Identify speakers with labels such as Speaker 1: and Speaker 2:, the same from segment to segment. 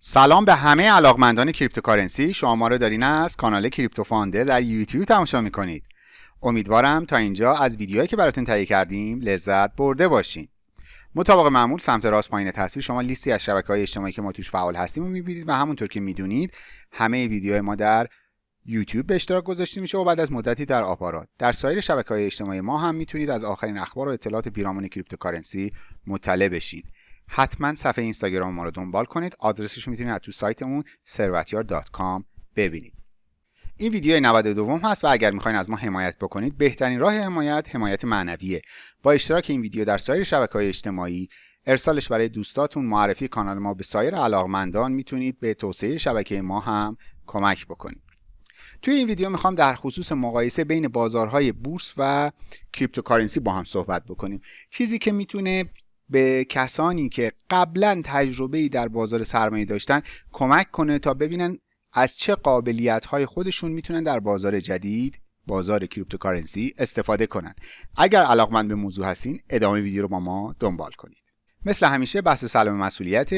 Speaker 1: سلام به همه علاقمندان cryptocurrency. شما ما رو دارین از کانال کریپتو فاندر در یوتیوب تماشا می‌کنید. امیدوارم تا اینجا از ویدیوهایی که براتون تهیه کردیم لذت برده باشین. مطابق معمول سمت راست پایین تصویر شما لیستی از شبکه های اجتماعی که ما توش فعال هستیم رو می‌بینید و همونطور که می‌دونید همه ویدیوهای ما در یوتیوب به اشتراک گذاشته میشه و بعد از مدتی در آپارات. در سایر شبکه های اجتماعی ما هم می‌تونید از آخرین اخبار و اطلاعات پیرامون cryptocurrency مطلع بشین. حتما صفحه اینستاگرام ما رو دنبال کنید. آدرسش رو می‌تونید از تو سایتمون ثروتیار.com ببینید. این ویدیو 92 هست و اگر می‌خواین از ما حمایت بکنید بهترین راه حمایت حمایت معنویه. با اشتراک این ویدیو در سایر شبکه های اجتماعی ارسالش برای دوستاتون معرفی کانال ما به سایر علاقمندان می‌تونید به توسعه شبکه ما هم کمک بکنید. توی این ویدیو می‌خوام در خصوص مقایسه بین بازارهای بورس و cryptocurrency با هم صحبت بکنیم. چیزی که می‌تونه به کسانی که قبلا تجربه در بازار سرمایه داشتن کمک کنه تا ببینن از چه قابلیت های خودشون می‌تونن در بازار جدید بازار cryptocurrency استفاده کنن. اگر علاقمند به موضوع هستین ادامه ویدیو رو با ما دنبال کنید. مثل همیشه بحث سلام مسئولیت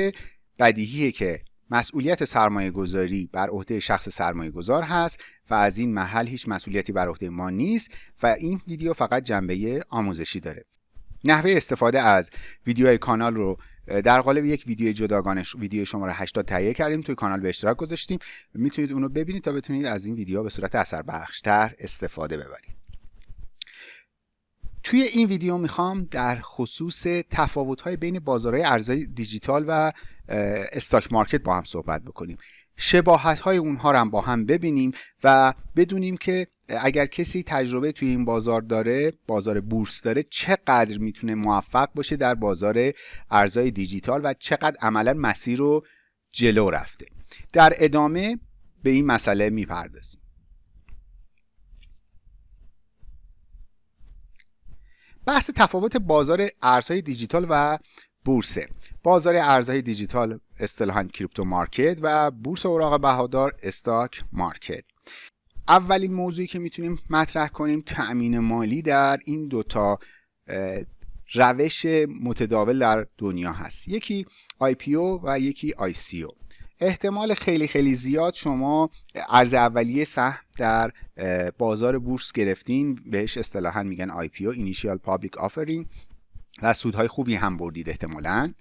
Speaker 1: بدیهیه که مسئولیت سرمایه گذاری بر عهده شخص سرمایه گذار هست و از این محل هیچ مسئولیتی بر عهده ما نیست و این ویدیو فقط جنبه آموزشی داره. نحوه استفاده از ویدیوهای کانال رو در قالب یک ویدیو جداگانه ویدیو شماره 80 تهیه کردیم توی کانال به اشتراک گذاشتیم. می‌تونید اونو ببینید تا بتونید از این ویدیو به صورت اثر بخشتر استفاده ببرید. توی این ویدیو می‌خوام در خصوص تفاوت‌های بین بازارهای ارزهای دیجیتال و استاک مارکت با هم صحبت بکنیم. شباهت های اونها رو هم با هم ببینیم و بدونیم که اگر کسی تجربه توی این بازار داره بازار بورس داره چقدر می‌تونه موفق باشه در بازار ارزهای دیجیتال و چقدر عملا مسیر رو جلو رفته. در ادامه به این مسئله می‌پردازیم. بحث تفاوت بازار ارزهای دیجیتال و بورسه. بازار ارزهای دیجیتال اصطلاحا کریپتو مارکت و بورس اوراق بهادار استاک مارکت. اولین موضوعی که می‌تونیم مطرح کنیم تأمین مالی در این دوتا روش متداول در دنیا هست. یکی IPO و یکی ICO احتمال خیلی خیلی زیاد شما ارز اولیه سهم در بازار بورس گرفتین بهش اصطلاحا میگن IPO Initial Public Offering و سودهای خوبی هم بردید احتمالا.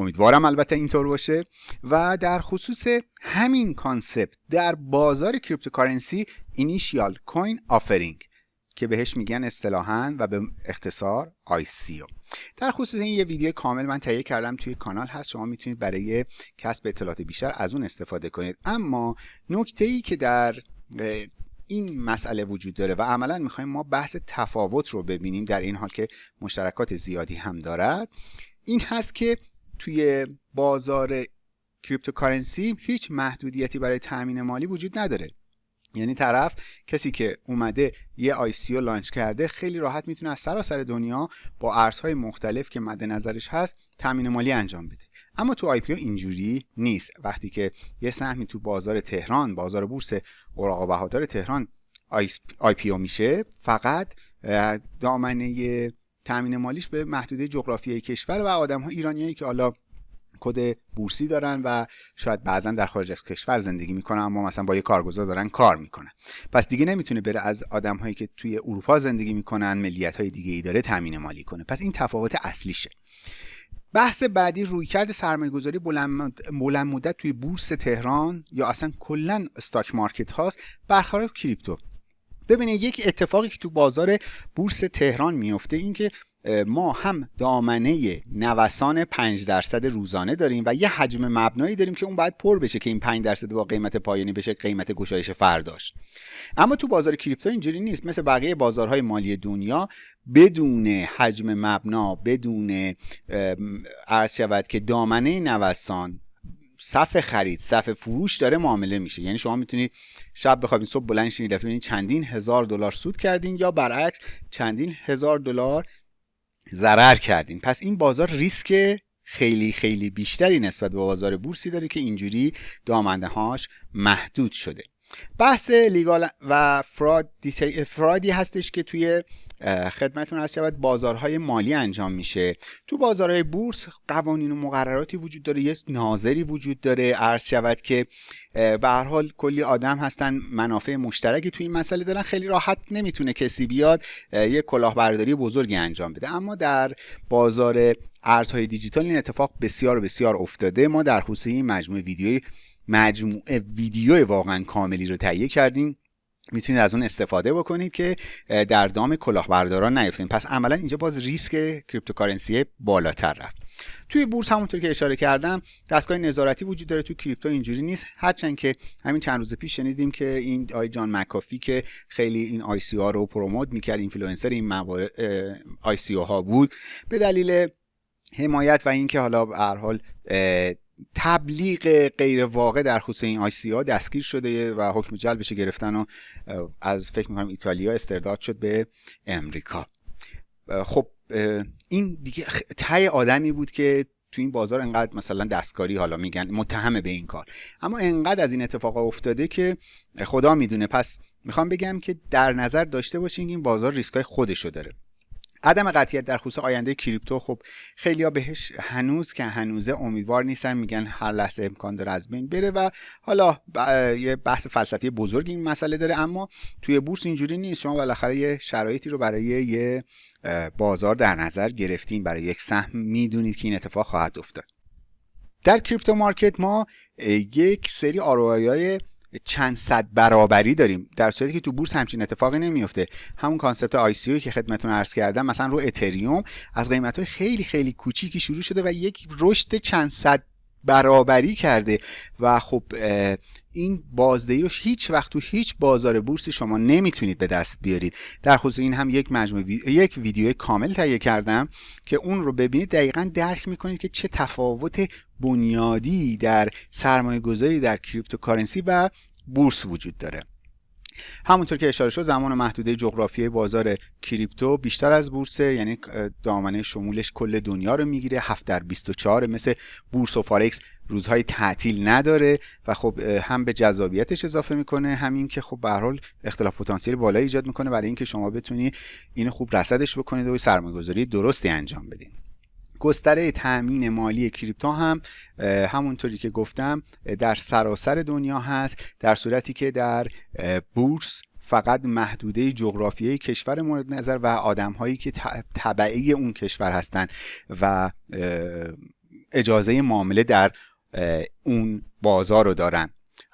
Speaker 1: امیدوارم البته اینطور باشه. و در خصوص همین concept در بازار cryptocurrency initial coin offering که بهش میگن اصطلاحا و به اختصار ICO در خصوص این یه ویدیو کامل من تهیه کردم توی کانال هست. شما می‌تونید برای کسب اطلاعات بیشتر از اون استفاده کنید. اما نکته ای که در این مسئله وجود داره و عملا می‌خوایم ما بحث تفاوت رو ببینیم در این حال که مشترکات زیادی هم دارد این هست که توی بازار cryptocurrency هیچ محدودیتی برای تامین مالی وجود نداره. یعنی طرف کسی که اومده یه ICO launch کرده خیلی راحت می‌تونه از سراسر دنیا با ارزهای مختلف که مد نظرش هست تامین مالی انجام بده. اما تو IPO اینجوری نیست. وقتی که یه سهمی تو بازار تهران بازار بورس اوراق بهادار تهران IPO میشه فقط دامنه تامین مالیش به محدوده جغرافیایی کشور و آدم ها ایرانیایی که حالا کد بورسی دارن و شاید بعضا در خارج از کشور زندگی می‌کنن اما مثلا با یه کارگزار دارن کار می‌کنن. پس دیگه نمی‌تونه بره از آدم هایی که توی اروپا زندگی می‌کنن ملیت های دیگه ای داره تامین مالی کنه. پس این تفاوت اصلیشه. بحث بعدی رویکرد سرمایه گذاری بلند مدت توی بورس تهران یا اصلا کلا استاک مارکت هاست برخلاف کریپتو. ببینید یک اتفاقی که تو بازار بورس تهران میفته این که ما هم دامنه نوسان 5 درصد روزانه داریم و یه حجم مبنایی داریم که اون باید پر بشه که این 5 درصد با قیمت پایانی بشه قیمت گشایش فرداش. اما تو بازار کریپتو اینجوری نیست. مثل بقیه بازارهای مالی دنیا بدون حجم مبنا بدون عرض شود که دامنه نوسان صف خرید صف فروش داره معامله میشه. یعنی شما می‌تونید شب بخوابین صبح بلند شین دفعه چندین هزار دلار سود کردین یا برعکس چندین هزار دلار ضرر کردین. پس این بازار ریسک خیلی خیلی بیشتری نسبت به بازار بورسی داره که اینجوری دامنده هاش محدود شده. بحث لیگال و فراد فرادی هستش که توی خدمتون هست شود بازارهای مالی انجام میشه. تو بازارهای بورس قوانین و مقرراتی وجود داره یه ناظری وجود داره. عرض شود که به هر حال کلی آدم هستن منافع مشترکی توی این مسئله دارن. خیلی راحت نمی‌تونه کسی بیاد یه کلاهبرداری بزرگی انجام بده. اما در بازار ارزهای دیجیتال این اتفاق بسیار بسیار افتاده. ما در خصوص این مجموعه ویدیوی مجموعه ویدیو واقعا کاملی رو تهیه کردیم. می‌تونید از اون استفاده بکنید که در دام کلاهبرداران نیفتین. پس عملا اینجا باز ریسک cryptocurrency بالاتر رفت. توی بورس همونطور که اشاره کردم دستگاه نظارتی وجود داره. تو crypto اینجوری نیست. هرچند که همین چند روز پیش شنیدیم که این آقای جان مکافی که خیلی این ICO ها رو promote می‌کرد اینفلوئنسر این موارد ICO ها بود به دلیل حمایت و اینکه حالا به هر حال تبلیغ غیر واقع در خصوص این ICO ها دستگیر شده و حکم جلبش گرفتن و از فکر می‌کنم ایتالیا استرداد شد به امریکا. خب این دیگه تای آدمی بود که تو این بازار انقدر مثلا دستکاری حالا میگن متهمه به این کار. اما انقدر از این اتفاق افتاده که خدا می‌دونه. پس می‌خوام بگم که در نظر داشته باشین این بازار ریسکای خودشو داره. عدم قطعیت در خصوص آینده کریپتو خب خیلیا بهش هنوز که هنوزه امیدوار نیستن میگن هر لحظه امکان داره از بین بره و حالا یه بحث فلسفی بزرگ این مسئله داره اما توی بورس اینجوری نیست. شما بالاخره یه شرایطی رو برای یه بازار در نظر گرفتین برای یک سهم می‌دونید که این اتفاق خواهد افتاد. در crypto market ما یک سری های چند صد برابری داریم در صورتی که تو بورس همچین اتفاقی نمیفته. همون concept ICO که خدمتتون عرض کردم مثلا رو اتریوم از قیمت های خیلی خیلی کوچیکی شروع شده و یک رشد چند صد برابری کرده. و خب این بازدهی رو هیچ وقت تو هیچ بازار بورسی شما نمی‌تونید به دست بیارید. در خصوص این هم یک مجموعه یک ویدیو کامل تهیه کردم که اون رو ببینید دقیقا درک می‌کنید که چه تفاوت بنیادی در سرمایه گذاری در cryptocurrency و بورس وجود داره. همونطور که اشاره شد زمان محدوده جغرافیای بازار crypto بیشتر از بورسه یعنی دامنه شمولش کل دنیا رو می‌گیره. 7 در 24 مثل بورس و فارکس روزهای تعطیل نداره و خب هم به جذابیتش اضافه می‌کنه همین که خب به حال اختلاف پتانسیل بالایی ایجاد می‌کنه. برای اینکه شما بتونی اینو خوب رصدش بکنید و سرمایه‌گذاری درستی انجام بدین. گستره تأمین مالی کریپتو هم همونطوری که گفتم در سراسر دنیا هست در صورتی که در بورس فقط محدوده جغرافیایی کشور مورد نظر و آدم هایی که طبعی اون کشور هستند و اجازه معامله در اون بازار رو دارن.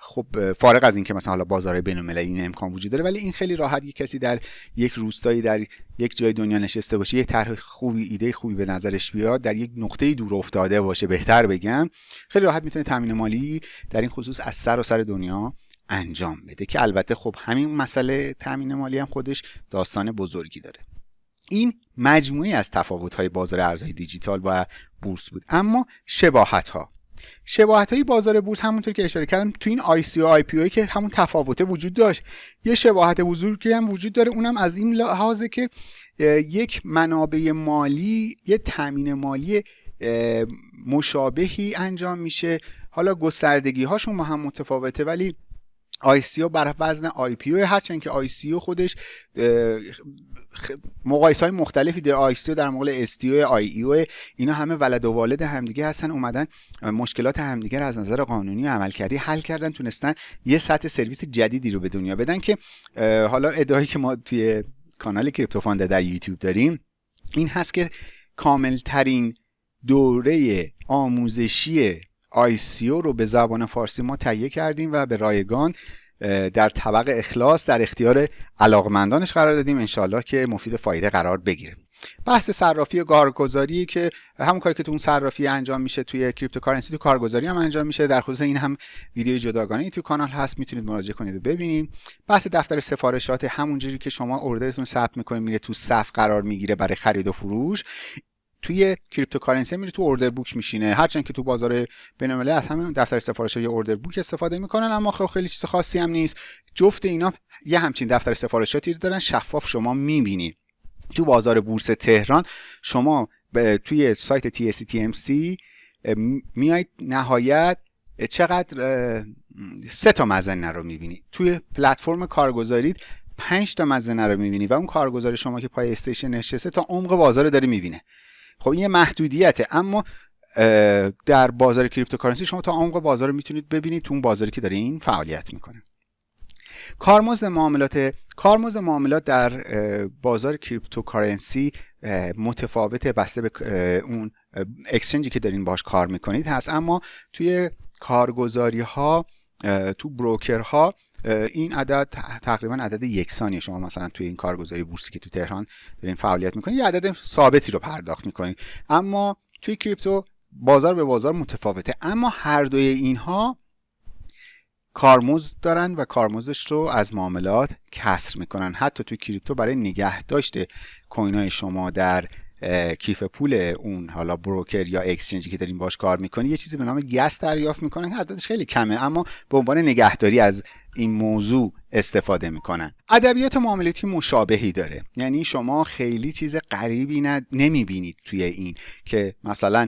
Speaker 1: خب فارغ از اینکه مثلا حالا بازار بین این امکان وجود داره ولی این خیلی راحت یک کسی در یک روستایی در یک جای دنیا نشسته باشه یک طرح خوبی ایده خوبی به نظرش بیاد در یک نقطه دور افتاده باشه بهتر بگم خیلی راحت می‌تونه تامین مالی در این خصوص از سر و سر دنیا انجام بده که البته خب همین مسئله تامین مالی هم خودش داستان بزرگی داره. این مجموعی از تفاوت های بازار ارزهای دیجیتال و بورس بود. اما شباهت ها شباهت های بازار بورس همونطور که اشاره کردم تو این ICO و IPO که همون تفاوته وجود داشت. یه شباهت بزرگی هم وجود داره اونم از این لحاظه که یک منابع مالی یه تامین مالی مشابهی انجام میشه. حالا گستردگی هاشون با هم متفاوته ولی سی بر وزن او هرچند که سی خودش مقایسه های مختلفی در آیستیو در مقابل استیو آی ایو اینا همه ولد و والد همدیگه هستن اومدن مشکلات همدیگه از نظر قانونی و عملکردی حل کردن تونستن یه سطح سرویس جدیدی رو به دنیا بدن که حالا ادعایی که ما توی کانال کریپتو فانده در یوتیوب داریم این هست که کامل ترین دوره آموزشی ICO رو به زبان فارسی ما تهیه کردیم و به رایگان در طبق اخلاص در اختیار علاقمندانش قرار دادیم انشالله که مفید فایده قرار بگیره. بحث صرافی و کارگزاری که همون کاری که تو اون صرافی انجام میشه توی cryptocurrency تو کارگزاری هم انجام میشه. در خصوص این هم ویدیو جداگانه تو کانال هست می‌تونید مراجعه کنید و ببینید. بحث دفتر سفارشات همونجوری که شما order تون ثبت می‌کنید میره تو صف قرار می‌گیره برای خرید و فروش. توی cryptocurrency میره تو order book میشینه. هرچند که تو بازار بین‌المللی از همین دفتر سفارش یا order book استفاده می‌کنن اما خب خیلی چیز خاصی هم نیست. جفت اینا یه همچین دفتر سفارشاتی دارن شفاف شما می‌بینید تو بازار بورس تهران شما توی سایت TSETMC میایید نهایت چقدر سه تا مظنه رو می‌بینید توی پلتفرم کارگزارید پنج تا مظنه رو می‌بینی و اون کارگزار شما که پای station نشسته تا عمق بازار رو داره می‌بینه. خب این یه محدودیته. اما در بازار cryptocurrency شما تا عمق بازار رو می‌تونید ببینید تو اون بازاری که داره این فعالیت می‌کنه. کارمزد معاملات کارمزد معاملات در بازار cryptocurrency متفاوته بسته به اون exchange ی که دارین باش کار می‌کنید هست. اما توی کارگزاری ها تو broker ها این عدد تقریبا عدد یکسانی شما مثلا توی این کارگزاری بورسی که تو تهران دارین فعالیت می‌کنید یه عدد ثابتی رو پرداخت می‌کنید اما توی کریپتو بازار به بازار متفاوته. اما هر دوی اینها کارمزد دارن و کارمزدش رو از معاملات کسر می‌کنن. حتی توی کریپتو برای نگه داشته کوین شما در کیف پول اون حالا بروکر یا اکسچنجی که دارین باش کار می‌کنی یه چیزی به نام گس دریافت می‌کنن. که عددش خیلی کمه اما به عنوان نگهداری از این موضوع استفاده می‌کنن. ادبیات معاملاتی مشابهی داره. یعنی شما خیلی چیز غریبی نمی‌بینید توی این که مثلا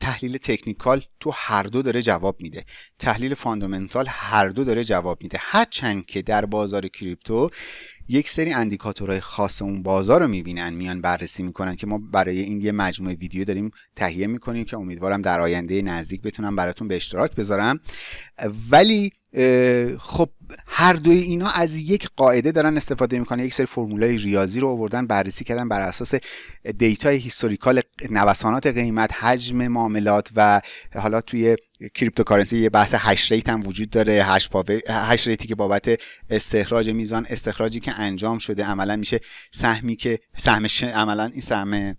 Speaker 1: تحلیل technical تو هر دو داره جواب میده. تحلیل fundamental هر دو داره جواب میده. هرچند که در بازار crypto یک سری indicator های خاص اون بازار رو می‌بینن میان بررسی می‌کنن که ما برای این یه مجموعه ویدیو داریم تهیه می‌کنیم که امیدوارم در آینده نزدیک بتونم براتون به اشتراک بذارم. ولی خب هر دوی اینا از یک قاعده دارن استفاده می‌کنن. یک سری فرمولای ریاضی رو آوردن بررسی کردن بر اساس data ی historical نوسانات قیمت حجم معاملات و حالا توی cryptocurrency یه بحث hash rate هم وجود داره. hash, hash rate ی که بابت استخراج میزان استخراجی که انجام شده عملا میشه سهمی که سهم عملا این سهم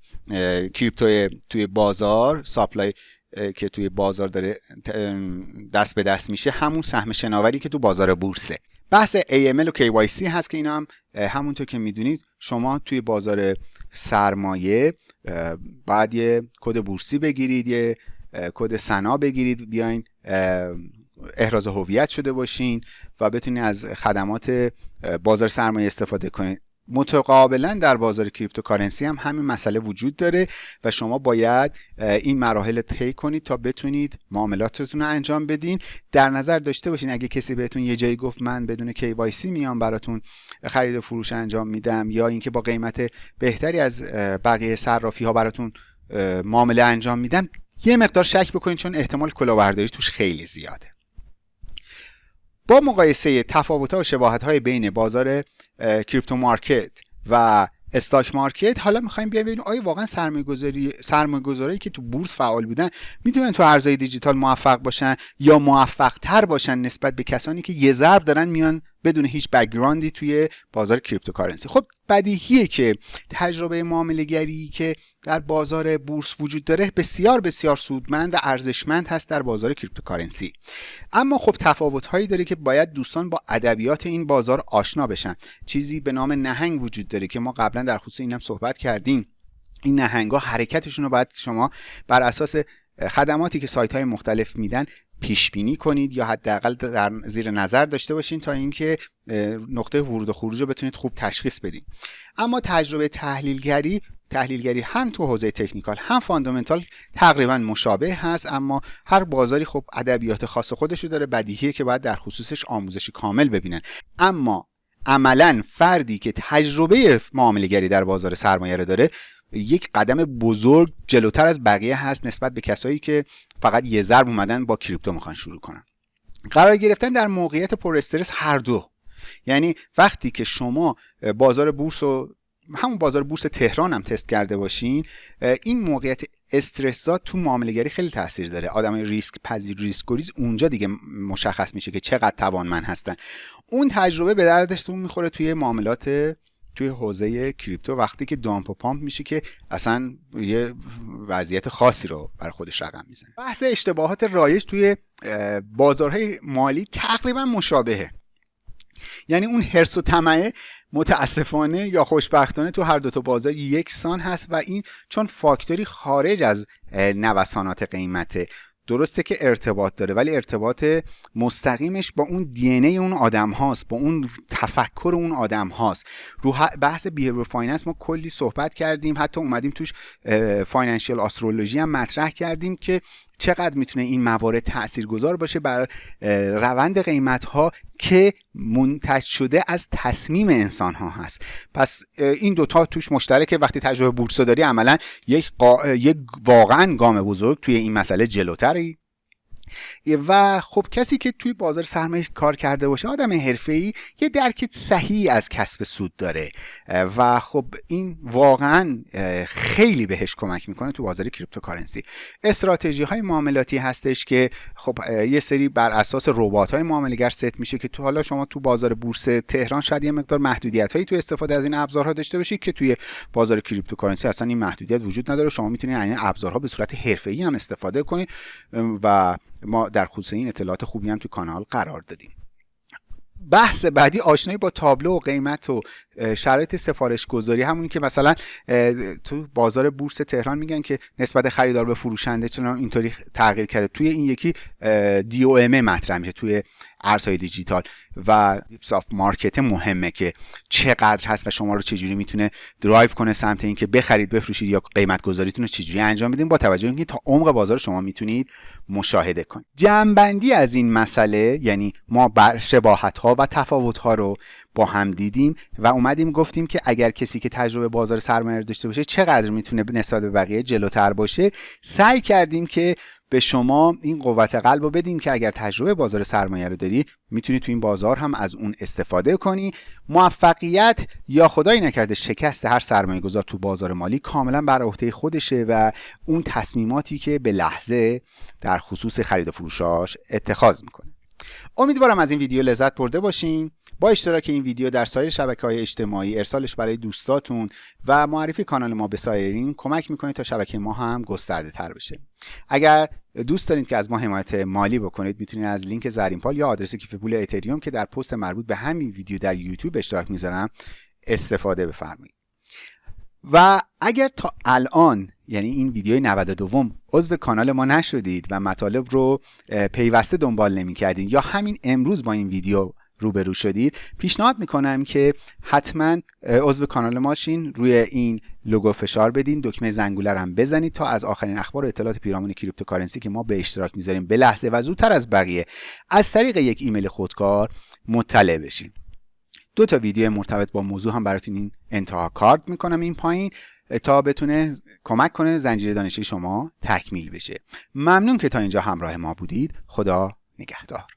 Speaker 1: crypto توی بازار supply که توی بازار داره دست به دست میشه همون سهم شناوری که تو بازار بورسه. بحث AML و KYC هست که اینا هم همونطور که می‌دونید شما توی بازار سرمایه بعد یه کد بورسی بگیرید یه کد سنا بگیرید بیاین احراز هویت شده باشین و بتونید از خدمات بازار سرمایه استفاده کنید متقابلا در بازار cryptocurrency هم همین مسئله وجود داره و شما باید این مراحل طی کنید تا بتونید معاملاتتون رو انجام بدین. در نظر داشته باشین اگه کسی بهتون یه جایی گفت من بدون KYC میام براتون خرید و فروش انجام میدم یا اینکه با قیمت بهتری از بقیه صرافی ها براتون معامله انجام میدم یه مقدار شک بکنید چون احتمال کلاهبرداری توش خیلی زیاده. با مقایسه تفاوت و شباهت های بین بازار crypto market و stock market حالا می‌خوایم بیایم ببینیم آیا واقعا سرمایه‌گذاری سرمایه‌گذاری که تو بورس فعال بودن می‌تونن تو ارزهای دیجیتال موفق باشن یا موفق تر باشن نسبت به کسانی که یه ضرب دارن میان بدون هیچ background ی توی بازار cryptocurrency خب بدیهیه که تجربه معامله‌گری که در بازار بورس وجود داره بسیار بسیار سودمند و ارزشمند هست در بازار cryptocurrency اما خب تفاوت هایی داره که باید دوستان با ادبیات این بازار آشنا بشن. چیزی به نام نهنگ وجود داره که ما قبلا در خصوص اینم صحبت کردیم. این نهنگ ها حرکتشون رو باید شما بر اساس خدماتی که سایت های مختلف میدن پیش بینی کنید یا حداقل در زیر نظر داشته باشین تا اینکه نقطه ورود و خروج رو بتونید خوب تشخیص بدین. اما تجربه تحلیلگری تحلیلگری هم تو حوزه تکنیکال هم فاندامنتال تقریبا مشابه هست اما هر بازاری خب ادبیات خاص خودش رو داره بدیهیه که باید در خصوصش آموزشی کامل ببینن. اما عملا فردی که تجربه معاملهگری در بازار سرمایه رو داره یک قدم بزرگ جلوتر از بقیه هست نسبت به کسایی که فقط یه ضرب اومدن با کریپتو می‌خوان شروع کنن. قرار گرفتن در موقعیت پر استرس هر دو. یعنی وقتی که شما بازار بورس و همون بازار بورس تهران هم تست کرده باشین این موقعیت استرسات تو معامله‌گری خیلی تاثیر داره. آدم ریسک پذیر ریسک گریز اونجا دیگه مشخص میشه که چقدر توانمند هستن. اون تجربه به دردشتون می‌خوره توی معاملات توی حوزه crypto وقتی که dump و pump میشه که اصلا یه وضعیت خاصی رو بر خودش رقم می‌زنه. بحث اشتباهات رایج توی بازارهای مالی تقریبا مشابهه. یعنی اون حرس و طمعه متاسفانه یا خوشبختانه تو هر دو تا بازار یکسان هست و این چون فاکتوری خارج از نوسانات قیمته درسته که ارتباط داره ولی ارتباط مستقیمش با اون DNA اون آدم هاست با اون تفکر اون آدم هاست. رو بحث behavior finance ما کلی صحبت کردیم حتی اومدیم توش financial astrology هم مطرح کردیم که چقدر می‌تونه این موارد تاثیرگذار باشه بر روند قیمت ها که منتج شده از تصمیم انسان ها هست. پس این دوتا توش مشترکه. وقتی تجربه بورس داری عملا یک, یک واقعا گام بزرگ توی این مسئله جلوتری. و خب کسی که توی بازار سرمایه کار کرده باشه آدم ای یه درک صحیح از کسب سود داره. و خب این واقعا خیلی بهش کمک می‌کنه تو بازار cryptocurrency. استراتژی های معاملاتی هستش که خب یه سری بر اساس ربات های معاملهگر ست میشه که تو حالا شما تو بازار بورس تهران شاید یه مقدار محدودیت هایی تو استفاده از این ابزارها داشته باشید که توی بازار cryptocurrency اصلا این محدودیت وجود نداره. شما می‌تونید این ابزارها به صورت حرفه‌ای هم استفاده کنید و ما در خصوص این اطلاعات خوبی هم تو کانال قرار دادیم. بحث بعدی آشنایی با تابلو و قیمت و شرایط سفارش گذاری همونی که مثلا تو بازار بورس تهران میگن که نسبت خریدار به فروشنده چون اینطوری تغییر کرده. توی این یکی DOM مطرح میشه توی ارزهای دیجیتال و depth of market مهمه که چقدر هست و شما رو چجوری می‌تونه درایو کنه سمت اینکه بخرید بفروشید یا قیمت گذاریتون رو چجوری انجام بدین. با توجه اینکه تا عمق بازار شما می‌تونید مشاهده کنید. جمعبندی از این مسئله یعنی ما بر شباهت ها و تفاوت ها رو با هم دیدیم و اومدیم گفتیم که اگر کسی که تجربه بازار سرمایه داشته باشه چقدر می‌تونه نسبت به بقیه جلوتر باشه؟ سعی کردیم که به شما این قوت قلب رو بدیم که اگر تجربه بازار سرمایه رو داری می‌تونی تو این بازار هم از اون استفاده کنی. موفقیت یا خدایی نکرده شکست هر سرمایه گذار تو بازار مالی کاملا بر عهده خودشه و اون تصمیماتی که به لحظه در خصوص خرید و فروشاش اتخاذ می‌کنه. امیدوارم از این ویدیو لذت برده باشین. با اشتراک این ویدیو در سایر شبکه های اجتماعی ارسالش برای دوستاتون و معرفی کانال ما به سایرین کمک می‌کنید تا شبکه ما هم گسترده تر بشه. اگر دوست دارید که از ما حمایت مالی بکنید می‌تونید از لینک زرینپال یا آدرس کیف پول اتریوم که در پست مربوط به همین ویدیو در یوتیوب اشتراک می‌ذارم استفاده بفرمایید. و اگر تا الان یعنی این ویدیوی 92 عضو کانال ما نشدید و مطالب رو پیوسته دنبال نمی کردید یا همین امروز با این ویدیو روبرو شدید. پیشنهاد می‌کنم که حتما عضو کانال ما شین روی این لوگو فشار بدین. دکمه زنگوله هم بزنید تا از آخرین اخبار و اطلاعات پیرامون cryptocurrency که ما به اشتراک می‌ذاریم. به لحظه و زودتر از بقیه. از طریق یک ایمیل خودکار مطلع بشین. دو تا ویدیو مرتبط با موضوع هم براتون این انتها کارت می‌کنم این پایین تا بتونه کمک کنه زنجیره دانشی شما تکمیل بشه. ممنون که تا اینجا همراه ما بودید. خدا نگهدار.